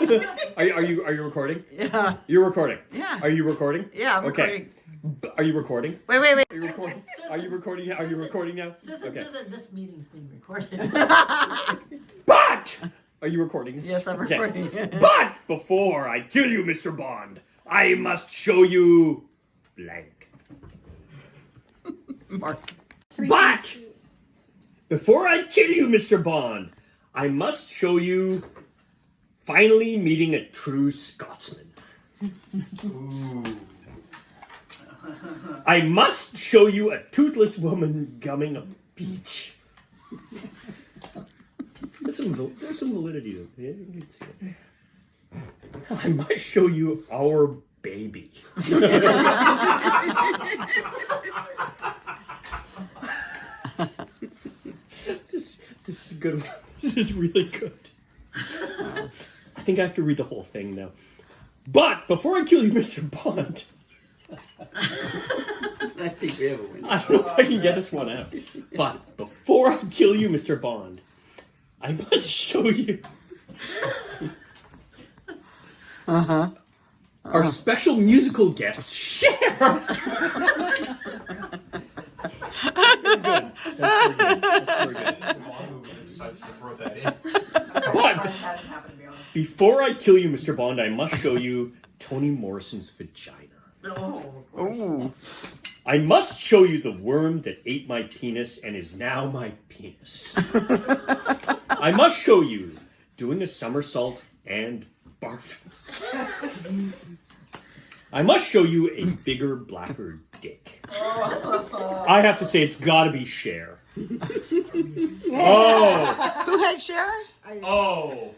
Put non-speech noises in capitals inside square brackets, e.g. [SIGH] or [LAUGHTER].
[LAUGHS] Are you are you are you recording? Yeah. You're recording. Yeah. Are you recording? Yeah, I'm Okay. recording. Are you recording? Wait, wait, wait. Are you recording? Are you recording? now? Are you recording now? Susan, Okay. Susan, this meeting's being recorded. [LAUGHS] But are you recording? Yes, I'm Okay. recording. [LAUGHS] But before I kill you, Mr. Bond, I must show you blank. Mark. But before I kill you, Mr. Bond, I must show you finally meeting a true Scotsman. I must show you a toothless woman gumming a peach. There's some, there's some validity to it. Yeah, you can see it. I must show you our baby. [LAUGHS] this, this is good. This is really good. I think I have to read the whole thing now. But before I kill you, [LAUGHS] Mr. Bond, I think we have a winner. I don't know if I can get this one out. But before I kill you, Mr. Bond, I must [LAUGHS] show you uh huh. our special musical guest, Cher. [LAUGHS] Very good. That's very good. That's very good. decided to throw that in. But before I kill you, Mr. Bond, I must show you Toni Morrison's vagina. Ooh. I must show you the worm that ate my penis and is now my penis. [LAUGHS] I must show you doing a somersault and barf. I must show you a bigger, blacker dick. I have to say, it's gotta be Cher. [LAUGHS] Oh, Who had Cher? oh.